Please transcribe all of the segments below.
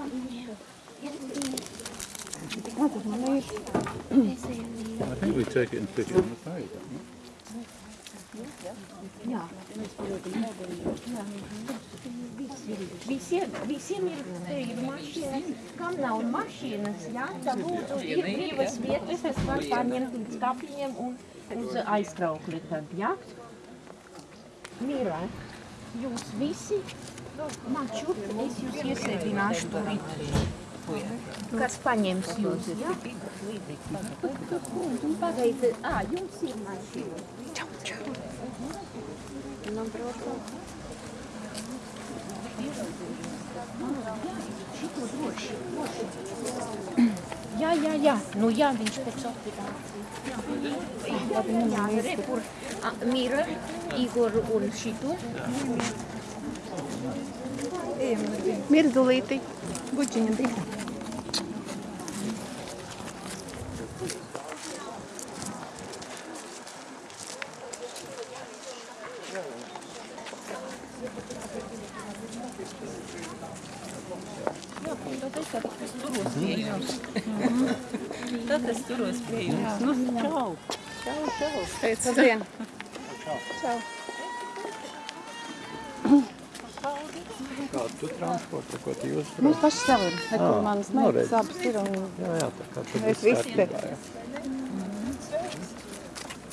I think we take it and stick it on the page. don't we? Visiem, visiem ir, te ir mašīnas, kam nav mašīnas, jā, tad lūdzu ir brīvas vietas, kas var pārņemt līdz kapiņiem un uz aizkraukli tad, jā? Mīra, jūs visi, man šurp, es jūs iesēdināšu turīt. Kas paņems jūs, jā? Pagaidi, ā, jums ir mašīna. Čau, čau. Nu, protams. Šito droši, droši. Jā, jā, jā. Nu jā, viņš pēc operācijas. Jā, re, kur a, Mira, Igor un šito. Mirdulīti. Bučiņa bija. Tad es turos pie jums. Nu, čau. Čau, čau. Pēc labdien. Kādu tu transportu, ko tu jūs Mums paši savi ir. Neko Ā, manas nu, meitas abas ir. Un... Jā, jā, tā kā tu Mēs visi te.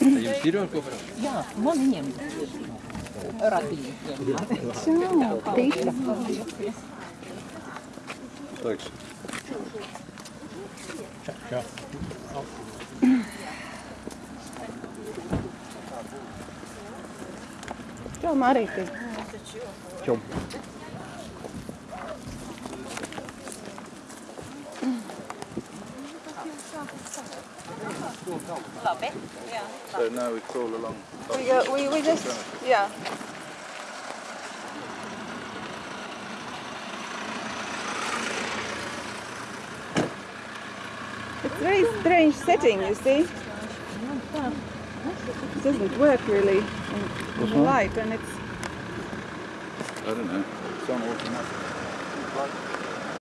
Jums ir jau ko braukt? Jā, man ņem. Ratiņu. Čau. Tīša. Thanks. Čau. Čau, Marīti. Čau. Labi. Jā. So now we crawl along. We, go, we, we just, yeah. It's a very strange setting, you see. It doesn't work really in, in uh-huh. the light and it's I don't know. It's on automatic.